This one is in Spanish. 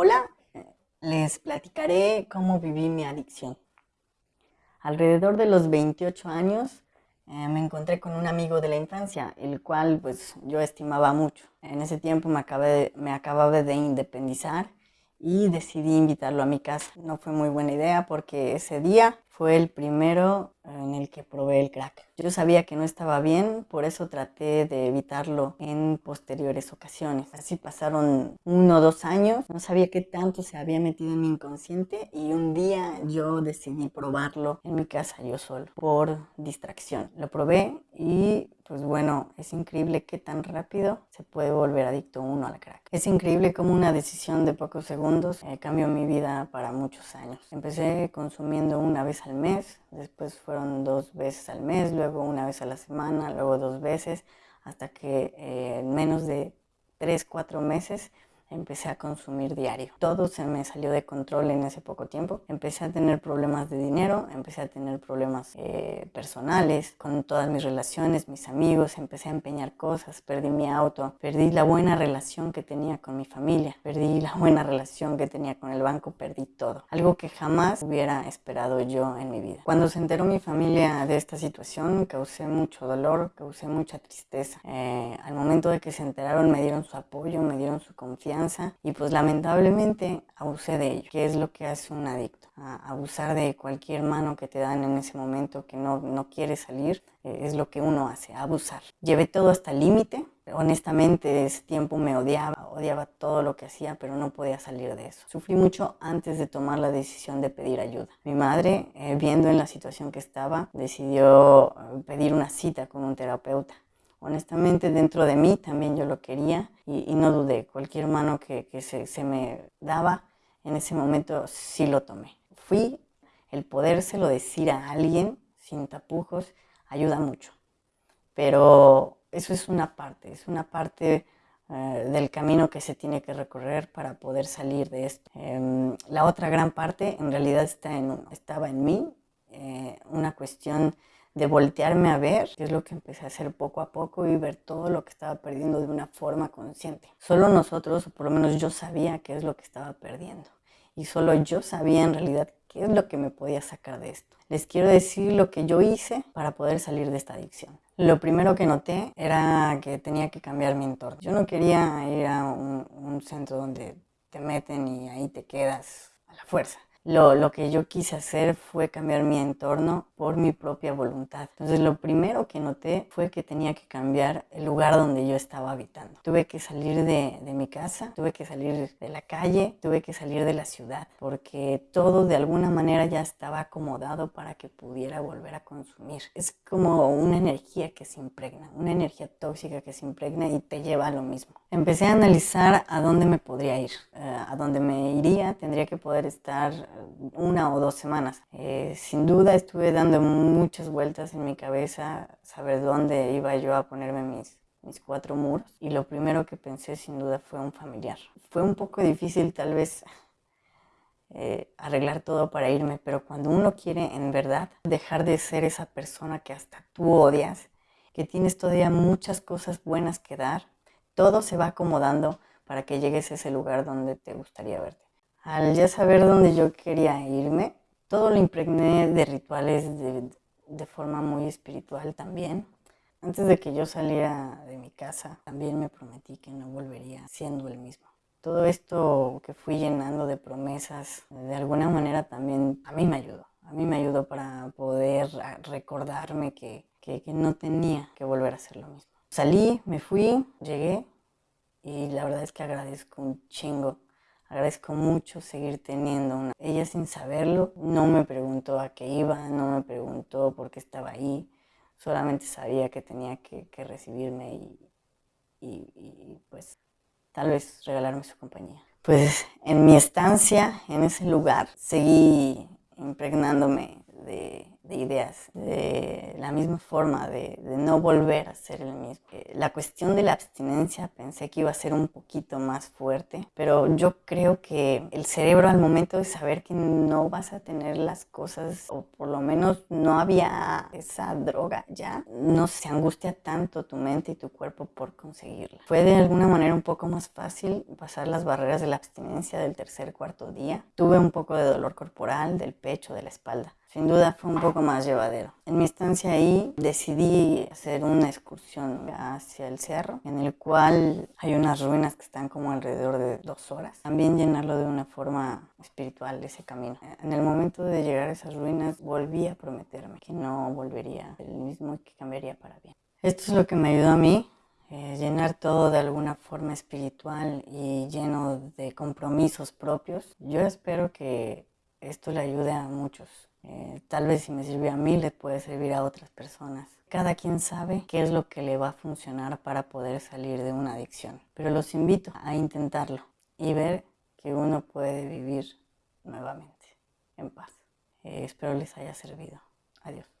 Hola, les platicaré cómo viví mi adicción. Alrededor de los 28 años eh, me encontré con un amigo de la infancia, el cual pues yo estimaba mucho. En ese tiempo me, acabé, me acababa de independizar y decidí invitarlo a mi casa. No fue muy buena idea porque ese día fue el primero en el que probé el crack. Yo sabía que no estaba bien, por eso traté de evitarlo en posteriores ocasiones. Así pasaron uno o dos años, no sabía qué tanto se había metido en mi inconsciente y un día yo decidí probarlo en mi casa yo solo, por distracción. Lo probé y pues bueno, es increíble qué tan rápido se puede volver adicto uno al crack. Es increíble cómo una decisión de pocos segundos eh, cambió mi vida para muchos años. Empecé consumiendo una vez al mes, después fueron dos veces al mes, luego una vez a la semana, luego dos veces, hasta que eh, en menos de tres, cuatro meses empecé a consumir diario. Todo se me salió de control en ese poco tiempo. Empecé a tener problemas de dinero, empecé a tener problemas eh, personales con todas mis relaciones, mis amigos, empecé a empeñar cosas, perdí mi auto, perdí la buena relación que tenía con mi familia, perdí la buena relación que tenía con el banco, perdí todo. Algo que jamás hubiera esperado yo en mi vida. Cuando se enteró mi familia de esta situación, causé mucho dolor, causé mucha tristeza. Eh, al momento de que se enteraron me dieron su apoyo, me dieron su confianza y pues lamentablemente abusé de ello, que es lo que hace un adicto. abusar de cualquier mano que te dan en ese momento que no, no quiere salir, eh, es lo que uno hace, abusar. Llevé todo hasta el límite, honestamente ese tiempo me odiaba, odiaba todo lo que hacía, pero no podía salir de eso. Sufrí mucho antes de tomar la decisión de pedir ayuda. Mi madre, eh, viendo en la situación que estaba, decidió eh, pedir una cita con un terapeuta honestamente dentro de mí también yo lo quería y, no dudé. Cualquier mano que, se, me daba en ese momento sí lo tomé. Fui el podérselo decir a alguien sin tapujos ayuda mucho. Pero eso es una parte, es una parte eh, del camino que se tiene que recorrer para poder salir de esto. Em, la otra gran parte en realidad está en, estaba en mí, eh, una cuestión de voltearme a ver, que es lo que empecé a hacer poco a poco y ver todo lo que estaba perdiendo de una forma consciente. Solo nosotros, o por lo menos yo sabía qué es lo que estaba perdiendo. Y solo yo sabía en realidad qué es lo que me podía sacar de esto. Les quiero decir lo que yo hice para poder salir de esta adicción. Lo primero que noté era que tenía que cambiar mi entorno. Yo no quería ir a un, un centro donde te meten y ahí te quedas a la fuerza lo, que yo quise hacer fue cambiar mi entorno por mi propia voluntad. Entonces lo primero que noté fue que tenía que cambiar el lugar donde yo estaba habitando. Tuve que salir de, de mi casa, tuve que salir de la calle, tuve que salir de la ciudad, porque todo de alguna manera ya estaba acomodado para que pudiera volver a consumir. Es como una energía que se impregna, una energía tóxica que se impregna y te lleva a lo mismo. Empecé a analizar a dónde me podría ir, eh, a dónde me iría, tendría que poder estar una o dos semanas. Eh, sin duda estuve dando muchas vueltas en mi cabeza, saber dónde iba yo a ponerme mis, cuatro muros. Y lo primero que pensé sin duda fue un familiar. Fue un poco difícil tal vez eh, arreglar todo para irme, pero cuando uno quiere en verdad dejar de ser esa persona que hasta tú odias, que tienes todavía muchas cosas buenas que dar, todo se va acomodando para que llegues a ese lugar donde te gustaría verte. Al ya saber dónde yo quería irme, todo lo impregné de rituales de, forma muy espiritual también. Antes de que yo saliera de mi casa, también me prometí que no volvería siendo el mismo. Todo esto que fui llenando de promesas, de alguna manera también a mí me ayudó. A mí me ayudó para poder recordarme que, que no tenía que volver a hacer lo mismo. Salí, me fui, llegué y la verdad es que agradezco un chingo Agradezco mucho seguir teniendo una. Ella sin saberlo no me preguntó a qué iba, no me preguntó por qué estaba ahí, solamente sabía que tenía que, recibirme y, y, pues tal vez regalarme su compañía. Pues en mi estancia, en ese lugar, seguí impregnándome de, de ideas, de la misma forma, de, no volver a ser el mismo. Eh, la cuestión de la abstinencia pensé que iba a ser un poquito más fuerte, pero yo creo que el cerebro al momento de saber que no vas a tener las cosas, o por lo menos no había esa droga ya, no se angustia tanto tu mente y tu cuerpo por conseguirla. Fue de alguna manera un poco más fácil pasar las barreras de la abstinencia del tercer, cuarto día. Tuve un poco de dolor corporal, del pecho, de la espalda sin duda fue un poco más llevadero. En mi estancia ahí decidí hacer una excursión hacia el cerro, en el cual hay unas ruinas que están como alrededor de dos horas. También llenarlo de una forma espiritual ese camino. En el momento de llegar a esas ruinas volví a prometerme que no volvería el mismo y que cambiaría para bien. Esto es lo que me ayudó a mí eh, llenar todo de alguna forma espiritual y lleno de compromisos propios. Yo espero que esto le ayude a muchos. Eh, tal vez si me sirvió a mí, le puede servir a otras personas. Cada quien sabe qué es lo que le va a funcionar para poder salir de una adicción. Pero los invito a intentarlo y ver que uno puede vivir nuevamente en paz. Eh, espero les haya servido. Adiós.